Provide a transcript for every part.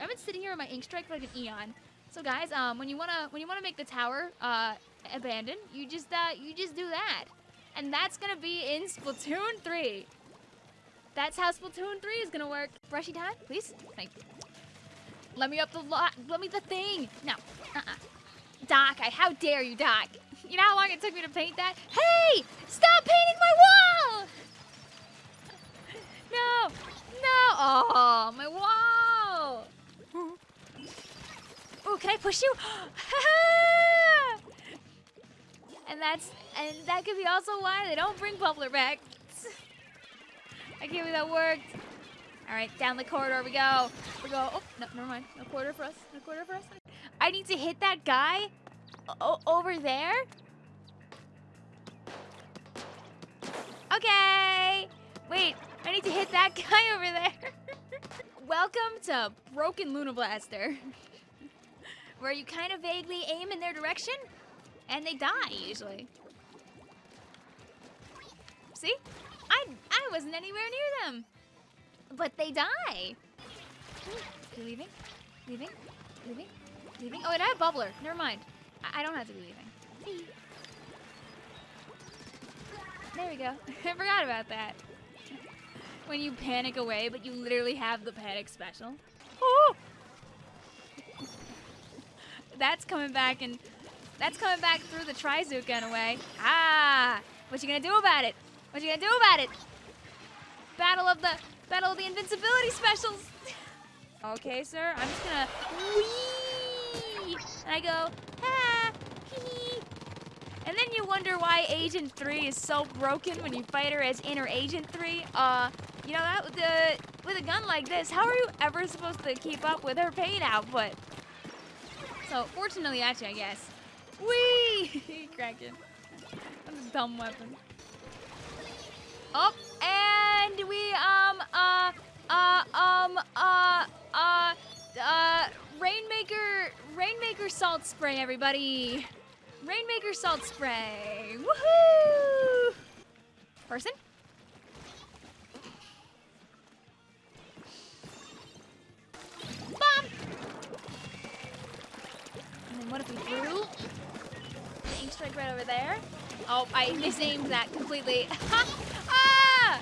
I've been sitting here with my ink strike for like an eon. So guys, um, when you wanna when you wanna make the tower uh abandoned, you just uh you just do that, and that's gonna be in Splatoon 3. That's how Splatoon 3 is gonna work. Brushy time, please. Thank you. Let me up the lot. Let me the thing. No. Uh-uh. Doc, I, how dare you, Doc? You know how long it took me to paint that? Hey! Stop painting my wall! No! No! Oh, my wall! Ooh, can I push you? and that's and that could be also why they don't bring Bubbler back. I can't believe that worked. All right, down the corridor we go. We go. Oh, no, never mind. No quarter for us. No quarter for us. I need to hit that guy over there. Okay. Wait, I need to hit that guy over there. Welcome to Broken Luna Blaster. Where you kind of vaguely aim in their direction, and they die, usually. See? I, I wasn't anywhere near them. But they die. You leaving? Leaving? Leaving? Leaving? Oh, wait, I have Bubbler. Never mind. I, I don't have to be leaving. There we go. I forgot about that. When you panic away, but you literally have the panic special. Oh! That's coming back and that's coming back through the Trizooka away. Ah! What you gonna do about it? What you gonna do about it? Battle of the Battle of the Invincibility specials. okay, sir. I'm just gonna wee, and I go ah, hee. And then you wonder why Agent 3 is so broken when you fight her as Inner Agent 3. Uh, you know that the with a gun like this, how are you ever supposed to keep up with her pain output? So fortunately, actually, I guess. Wee! Kraken. That's a dumb weapon. Oh, and we, um, uh, uh, um, uh, uh, uh, Rainmaker, Rainmaker salt spray, everybody. Rainmaker salt spray. Woohoo! Person? What if we the ink strike right over there? Oh, I misaimed that completely. ah!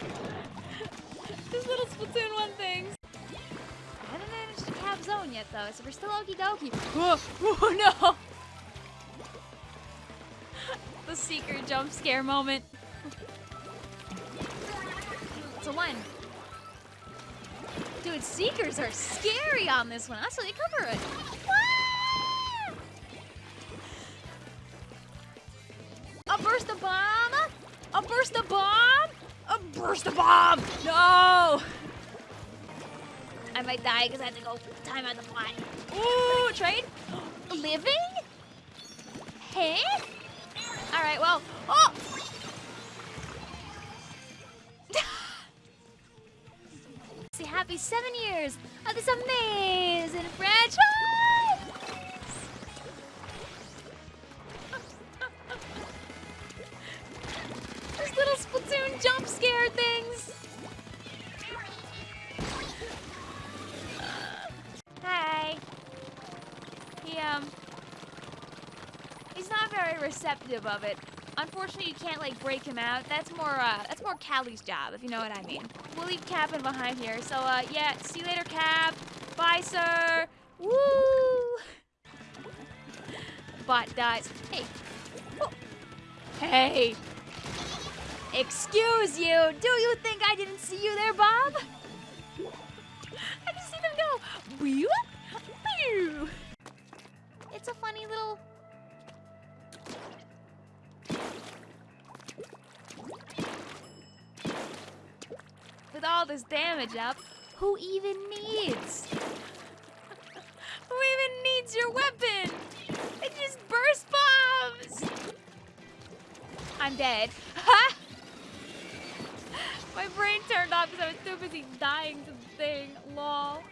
These little Splatoon 1 things. I haven't managed to cap zone yet, though, so we're still okie dokie. Oh, oh no! the Seeker jump scare moment. It's a one. Dude, Seekers are scary on this one. Actually, cover it. Burst of bomb! A burst of bomb! No! I might die because I have to go time on the fly. Ooh, trade? Living? Hey? All right, well, oh! See, happy seven years of this amazing franchise! He, um... He's not very receptive of it. Unfortunately, you can't, like, break him out. That's more, uh, that's more Callie's job, if you know what I mean. We'll leave Cap'n behind here. So, uh, yeah, see you later, Cap. Bye, sir. Woo! Bot dies. Hey. Oh. Hey. Excuse you. Do you think I didn't see you there, Bob? I just see them go. Whew, whew. A funny little with all this damage up, who even needs? who even needs your weapon? It just burst bombs! I'm dead. My brain turned off because I was too busy dying to the thing. Lol.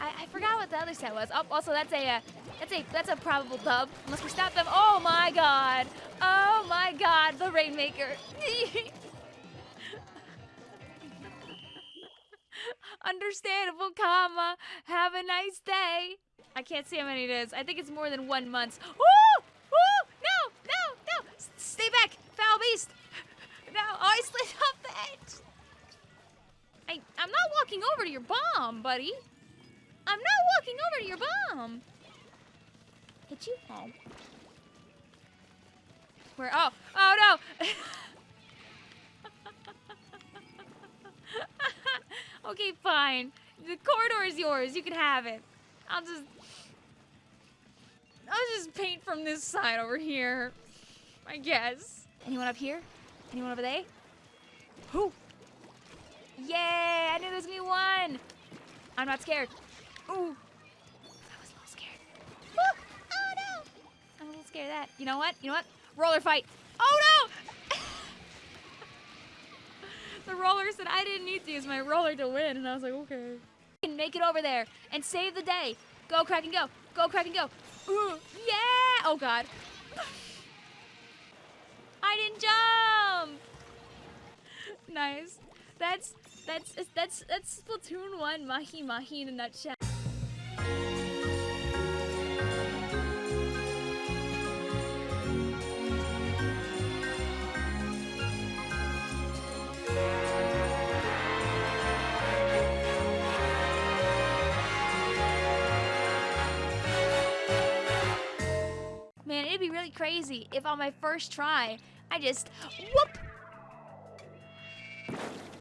I, I forgot what the other set was. Oh, also that's a uh, that's a that's a probable dub unless we stop them. Oh my god! Oh my god! The Rainmaker. Understandable, comma. Have a nice day. I can't see how many it is. I think it's more than one month. No! No! No! S- stay back! Foul beast! No! Oh, I slid off the edge! I, I'm not walking over to your bomb, buddy. I'm not walking over to your bomb. Hit you? Oh. Where? Oh! Oh no! okay, fine. The corridor is yours. You can have it. I'll just... I'll just paint from this side over here. I guess. Anyone up here? Anyone over there? Who? Yay! I knew there was gonna be one! I'm not scared. Ooh. Of that. You know what? You know what? Roller fight. Oh no! the roller said I didn't need to use my roller to win, and I was like, okay. Can make it over there and save the day. Go, Kraken go. Go, Kraken go. Ooh, yeah! Oh god. I didn't jump. Nice. That's that's that's that's Splatoon one Mahi Mahi in a nutshell. Be really crazy if on my first try, I just whoop